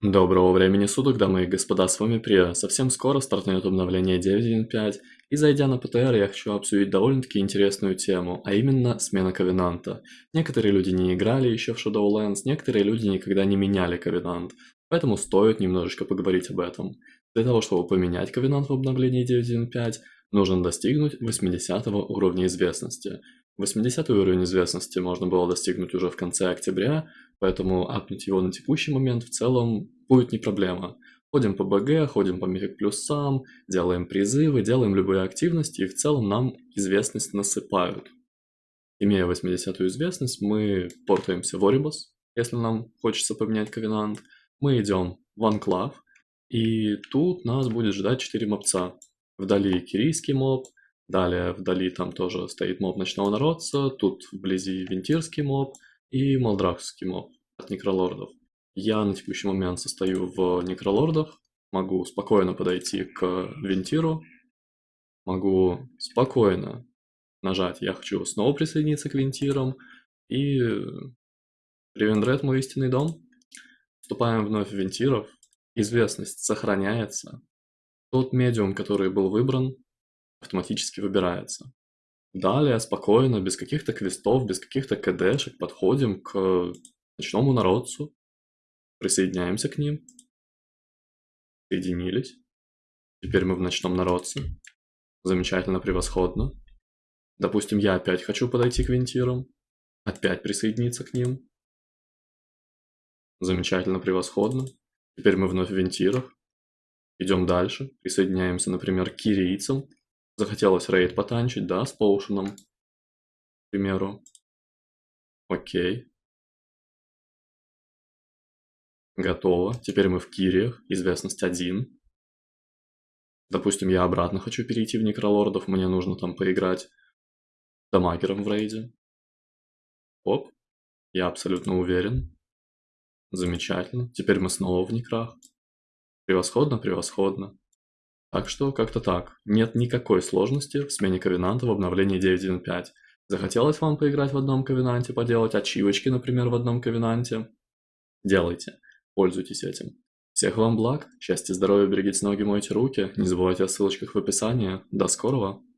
Доброго времени суток, дамы и господа, с вами Прия. Совсем скоро стартует обновление 9.1.5, и зайдя на ПТР, я хочу обсудить довольно-таки интересную тему, а именно смена Ковенанта. Некоторые люди не играли еще в Shadowlands, некоторые люди никогда не меняли Ковенант, поэтому стоит немножечко поговорить об этом. Для того, чтобы поменять Ковенант в обновлении 9.1.5, нужно достигнуть 80 уровня известности. 80 уровень известности можно было достигнуть уже в конце октября, поэтому апнуть его на текущий момент в целом будет не проблема. Ходим по БГ, ходим по мифик плюсам, делаем призывы, делаем любые активности, и в целом нам известность насыпают. Имея 80 известность, мы портаемся в Орибус, если нам хочется поменять ковенант. Мы идем в Анклав, и тут нас будет ждать 4 мобца. Вдали кирийский моб, далее вдали там тоже стоит моб ночного народца, тут вблизи вентирский моб и молдрахский моб от некролордов. Я на текущий момент состою в некролордах, могу спокойно подойти к вентиру, могу спокойно нажать «Я хочу снова присоединиться к вентирам» и Ревендред мой истинный дом. Вступаем вновь в вентиров, известность сохраняется, тот медиум, который был выбран, автоматически выбирается. Далее спокойно, без каких-то квестов, без каких-то КДшек подходим к ночному народцу, присоединяемся к ним. Соединились. Теперь мы в ночном народце. Замечательно, превосходно. Допустим, я опять хочу подойти к вентирам. Опять присоединиться к ним. Замечательно, превосходно. Теперь мы вновь в вентирах. Идем дальше, присоединяемся, например, к кирийцам. Захотелось рейд потанчить, да, с поушеном, к примеру. Окей. Готово. Теперь мы в кириях, известность 1. Допустим, я обратно хочу перейти в некролордов, мне нужно там поиграть дамагером в рейде. Оп, я абсолютно уверен. Замечательно. Теперь мы снова в некрах. Превосходно, превосходно. Так что как-то так. Нет никакой сложности в смене ковенанта в обновлении 9.1.5. Захотелось вам поиграть в одном ковенанте, поделать ачивочки, например, в одном ковенанте? Делайте. Пользуйтесь этим. Всех вам благ, счастья, здоровья, берегите ноги, мойте руки. Не забывайте о ссылочках в описании. До скорого!